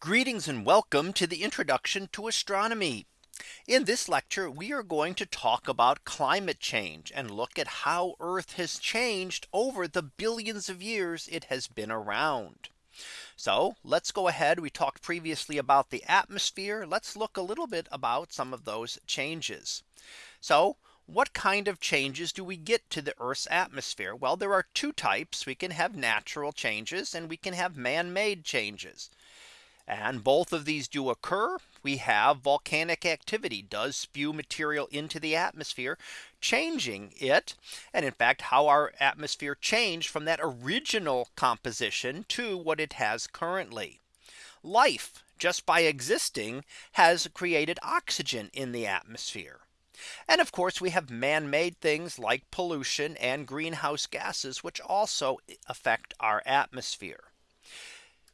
Greetings and welcome to the introduction to astronomy. In this lecture, we are going to talk about climate change and look at how Earth has changed over the billions of years it has been around. So let's go ahead. We talked previously about the atmosphere. Let's look a little bit about some of those changes. So what kind of changes do we get to the Earth's atmosphere? Well, there are two types. We can have natural changes and we can have man made changes. And both of these do occur. We have volcanic activity does spew material into the atmosphere, changing it. And in fact, how our atmosphere changed from that original composition to what it has currently. Life just by existing has created oxygen in the atmosphere. And of course, we have man made things like pollution and greenhouse gases, which also affect our atmosphere.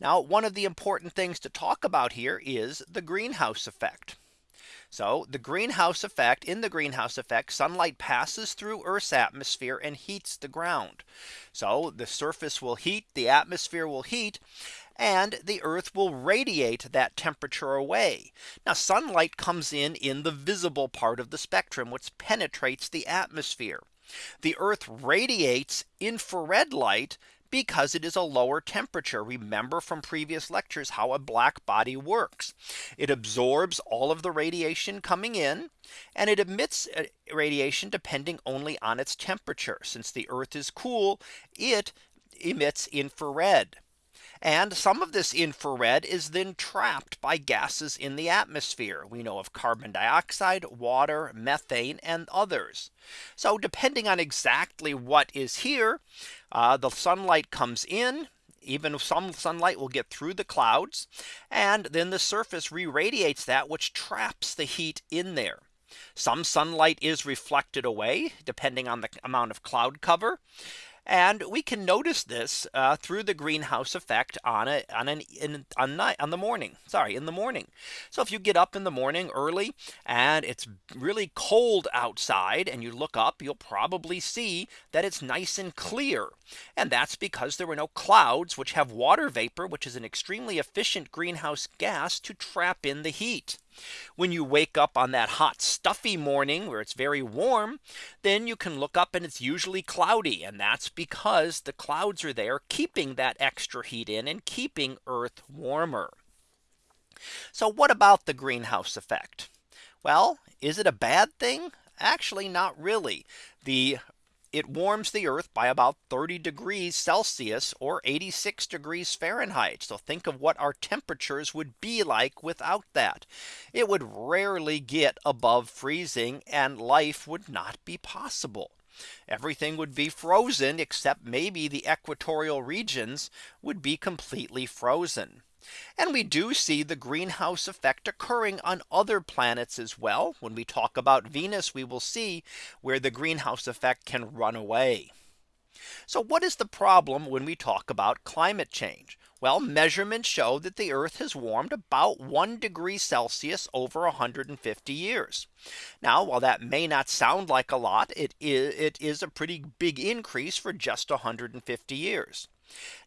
Now, one of the important things to talk about here is the greenhouse effect. So the greenhouse effect in the greenhouse effect sunlight passes through Earth's atmosphere and heats the ground. So the surface will heat the atmosphere will heat and the Earth will radiate that temperature away. Now sunlight comes in in the visible part of the spectrum which penetrates the atmosphere. The Earth radiates infrared light because it is a lower temperature. Remember from previous lectures how a black body works. It absorbs all of the radiation coming in and it emits uh, radiation depending only on its temperature. Since the Earth is cool, it emits infrared. And some of this infrared is then trapped by gases in the atmosphere. We know of carbon dioxide, water, methane, and others. So depending on exactly what is here, uh, the sunlight comes in even some sunlight will get through the clouds and then the surface re-radiates that which traps the heat in there. Some sunlight is reflected away depending on the amount of cloud cover. And we can notice this uh, through the greenhouse effect on a on an in, on night on the morning. Sorry, in the morning. So if you get up in the morning early and it's really cold outside and you look up, you'll probably see that it's nice and clear. And that's because there were no clouds which have water vapor, which is an extremely efficient greenhouse gas to trap in the heat. When you wake up on that hot stuffy morning where it's very warm, then you can look up and it's usually cloudy. And that's because the clouds are there keeping that extra heat in and keeping Earth warmer. So what about the greenhouse effect? Well, is it a bad thing? Actually, not really. The it warms the earth by about 30 degrees Celsius or 86 degrees Fahrenheit. So think of what our temperatures would be like without that. It would rarely get above freezing and life would not be possible. Everything would be frozen except maybe the equatorial regions would be completely frozen. And we do see the greenhouse effect occurring on other planets as well. When we talk about Venus, we will see where the greenhouse effect can run away. So what is the problem when we talk about climate change? Well, measurements show that the Earth has warmed about 1 degree Celsius over 150 years. Now, while that may not sound like a lot, it is, it is a pretty big increase for just 150 years.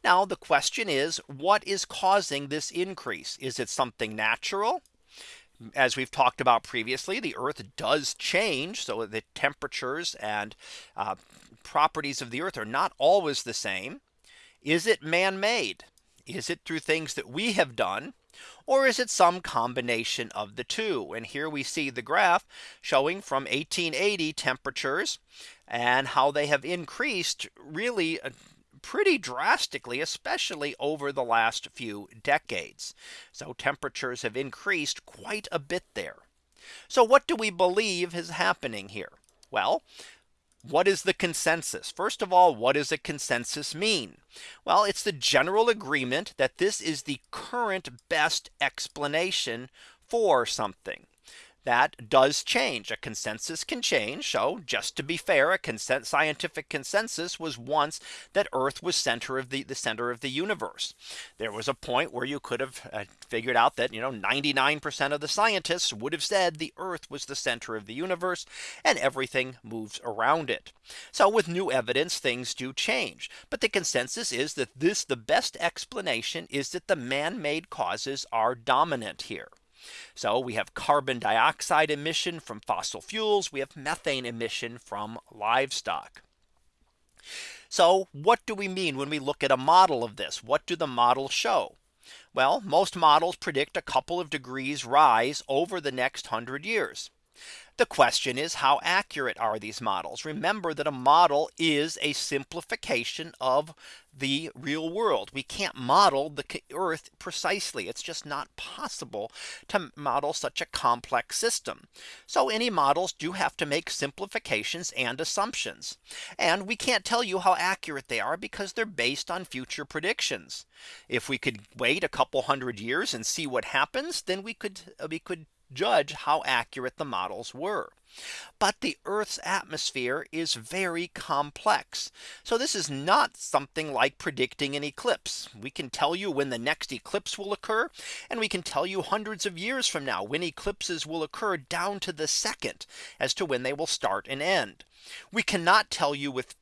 Now the question is what is causing this increase? Is it something natural? As we've talked about previously, the Earth does change. So the temperatures and uh, properties of the Earth are not always the same. Is it man made? Is it through things that we have done? Or is it some combination of the two? And here we see the graph showing from 1880 temperatures and how they have increased really uh, pretty drastically, especially over the last few decades. So temperatures have increased quite a bit there. So what do we believe is happening here? Well, what is the consensus? First of all, what does a consensus mean? Well, it's the general agreement that this is the current best explanation for something. That does change a consensus can change. So just to be fair, a consent scientific consensus was once that Earth was center of the the center of the universe. There was a point where you could have uh, figured out that you know 99% of the scientists would have said the Earth was the center of the universe and everything moves around it. So with new evidence things do change. But the consensus is that this the best explanation is that the man-made causes are dominant here. So we have carbon dioxide emission from fossil fuels. We have methane emission from livestock. So what do we mean when we look at a model of this? What do the models show? Well, most models predict a couple of degrees rise over the next 100 years. The question is how accurate are these models? Remember that a model is a simplification of the real world. We can't model the earth precisely. It's just not possible to model such a complex system. So any models do have to make simplifications and assumptions. And we can't tell you how accurate they are because they're based on future predictions. If we could wait a couple hundred years and see what happens, then we could uh, we could judge how accurate the models were. But the Earth's atmosphere is very complex. So this is not something like predicting an eclipse. We can tell you when the next eclipse will occur. And we can tell you hundreds of years from now when eclipses will occur down to the second as to when they will start and end. We cannot tell you with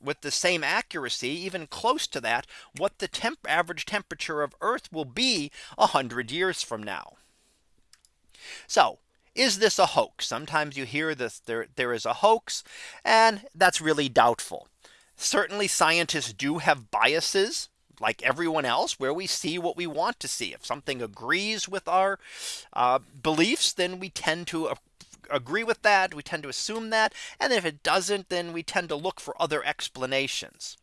with the same accuracy even close to that what the temp average temperature of Earth will be 100 years from now. So is this a hoax? Sometimes you hear this there, there is a hoax and that's really doubtful. Certainly scientists do have biases like everyone else where we see what we want to see. If something agrees with our uh, beliefs, then we tend to agree with that. We tend to assume that. And if it doesn't, then we tend to look for other explanations.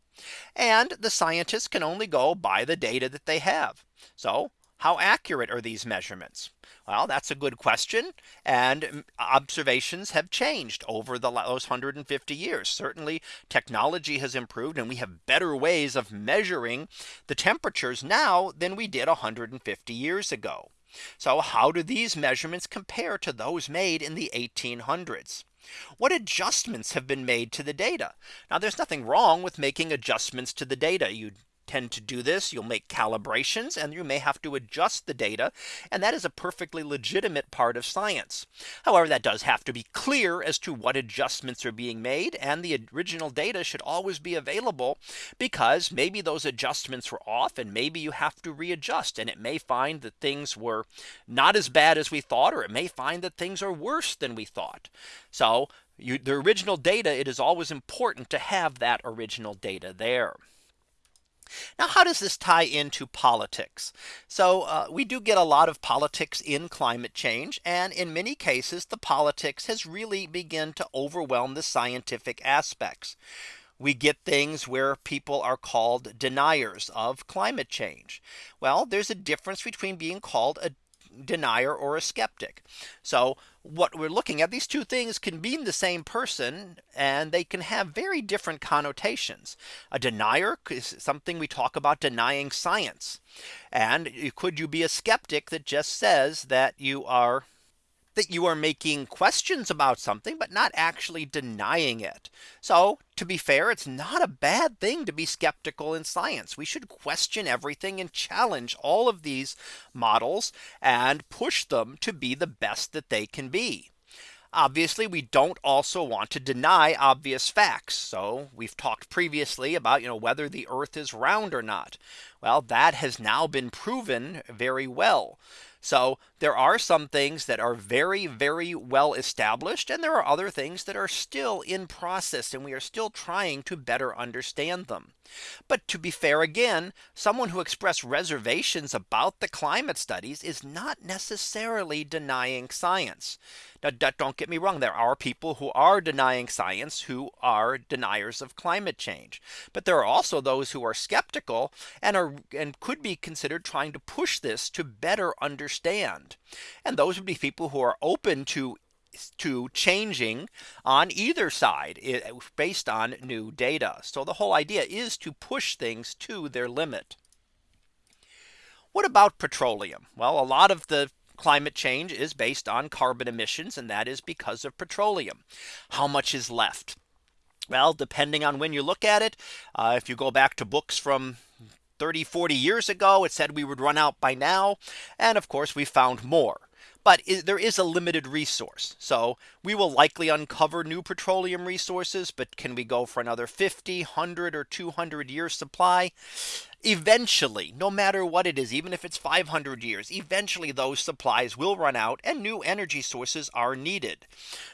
And the scientists can only go by the data that they have. So how accurate are these measurements? Well, that's a good question. And mm, observations have changed over the those 150 years. Certainly technology has improved and we have better ways of measuring the temperatures now than we did 150 years ago. So how do these measurements compare to those made in the 1800s? What adjustments have been made to the data? Now there's nothing wrong with making adjustments to the data. You tend to do this. You'll make calibrations and you may have to adjust the data. And that is a perfectly legitimate part of science. However, that does have to be clear as to what adjustments are being made. And the original data should always be available because maybe those adjustments were off and maybe you have to readjust and it may find that things were not as bad as we thought or it may find that things are worse than we thought. So you, the original data, it is always important to have that original data there. Now, how does this tie into politics? So uh, we do get a lot of politics in climate change. And in many cases, the politics has really begun to overwhelm the scientific aspects. We get things where people are called deniers of climate change. Well, there's a difference between being called a denier or a skeptic. So what we're looking at these two things can mean the same person and they can have very different connotations. A denier is something we talk about denying science. And could you be a skeptic that just says that you are that you are making questions about something, but not actually denying it. So to be fair, it's not a bad thing to be skeptical in science. We should question everything and challenge all of these models and push them to be the best that they can be. Obviously, we don't also want to deny obvious facts. So we've talked previously about you know whether the earth is round or not. Well, that has now been proven very well. So there are some things that are very, very well established. And there are other things that are still in process and we are still trying to better understand them. But to be fair again, someone who expressed reservations about the climate studies is not necessarily denying science. Now, don't get me wrong. There are people who are denying science who are deniers of climate change. But there are also those who are skeptical and are and could be considered trying to push this to better understand. And those would be people who are open to to changing on either side based on new data. So the whole idea is to push things to their limit. What about petroleum? Well, a lot of the climate change is based on carbon emissions and that is because of petroleum. How much is left? Well, depending on when you look at it, uh, if you go back to books from 30, 40 years ago, it said we would run out by now. And of course, we found more but there is a limited resource. So we will likely uncover new petroleum resources. But can we go for another 50, 100 or 200 year supply? Eventually, no matter what it is, even if it's 500 years, eventually those supplies will run out and new energy sources are needed.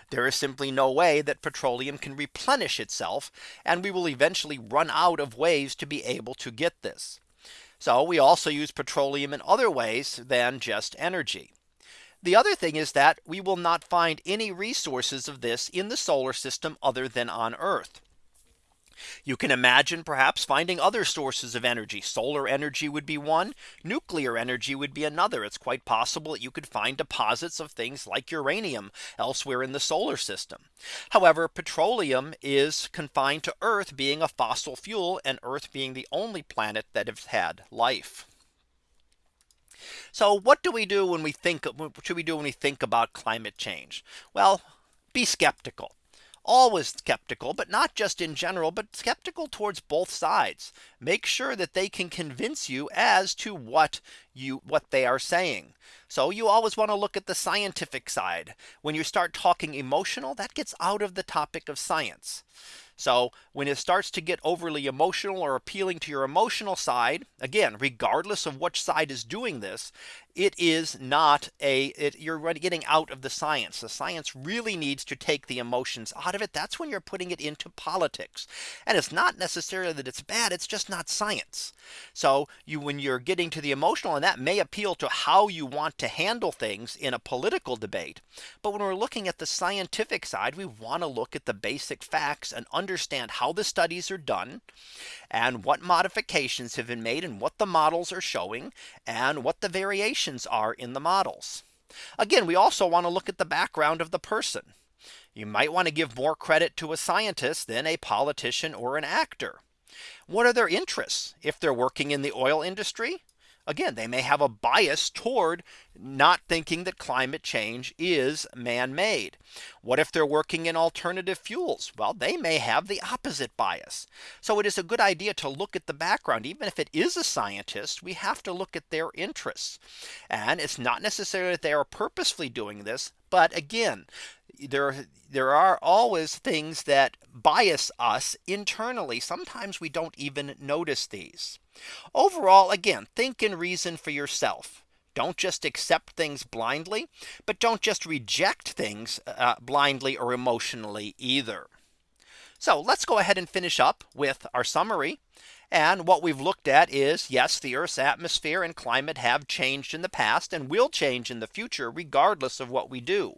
There is simply no way that petroleum can replenish itself. And we will eventually run out of ways to be able to get this. So we also use petroleum in other ways than just energy. The other thing is that we will not find any resources of this in the solar system other than on Earth. You can imagine perhaps finding other sources of energy. Solar energy would be one. Nuclear energy would be another. It's quite possible that you could find deposits of things like uranium elsewhere in the solar system. However, petroleum is confined to Earth being a fossil fuel and Earth being the only planet that has had life. So what do we do when we think what should we do when we think about climate change? Well, be skeptical always skeptical, but not just in general, but skeptical towards both sides. Make sure that they can convince you as to what you what they are saying. So you always want to look at the scientific side. When you start talking emotional, that gets out of the topic of science. So when it starts to get overly emotional or appealing to your emotional side, again, regardless of which side is doing this, it is not a it, you're getting out of the science. The science really needs to take the emotions out of it. That's when you're putting it into politics. And it's not necessarily that it's bad. It's just not science. So you when you're getting to the emotional and that may appeal to how you want to handle things in a political debate. But when we're looking at the scientific side, we want to look at the basic facts and understand how the studies are done and what modifications have been made and what the models are showing and what the variations are in the models. Again, we also want to look at the background of the person. You might want to give more credit to a scientist than a politician or an actor. What are their interests? If they're working in the oil industry, again, they may have a bias toward not thinking that climate change is man made. What if they're working in alternative fuels? Well, they may have the opposite bias. So it is a good idea to look at the background. Even if it is a scientist, we have to look at their interests. And it's not necessarily that they are purposefully doing this. But again, there there are always things that bias us internally. Sometimes we don't even notice these. Overall, again, think and reason for yourself. Don't just accept things blindly, but don't just reject things uh, blindly or emotionally either. So let's go ahead and finish up with our summary. And what we've looked at is yes, the Earth's atmosphere and climate have changed in the past and will change in the future regardless of what we do.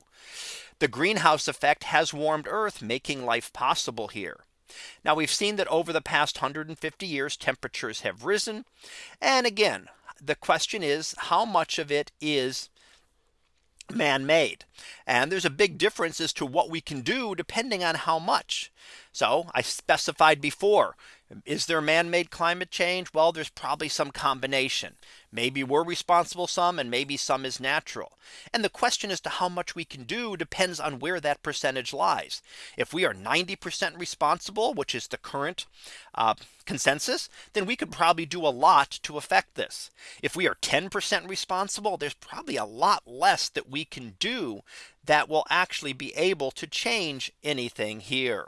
The greenhouse effect has warmed Earth making life possible here. Now we've seen that over the past 150 years temperatures have risen. And again, the question is how much of it is man made. And there's a big difference as to what we can do depending on how much. So I specified before is there man-made climate change? Well, there's probably some combination. Maybe we're responsible some and maybe some is natural. And the question as to how much we can do depends on where that percentage lies. If we are 90% responsible, which is the current uh, consensus, then we could probably do a lot to affect this. If we are 10% responsible, there's probably a lot less that we can do that will actually be able to change anything here.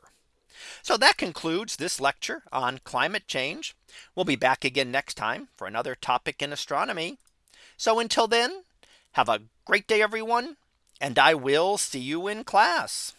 So that concludes this lecture on climate change. We'll be back again next time for another topic in astronomy. So until then, have a great day, everyone, and I will see you in class.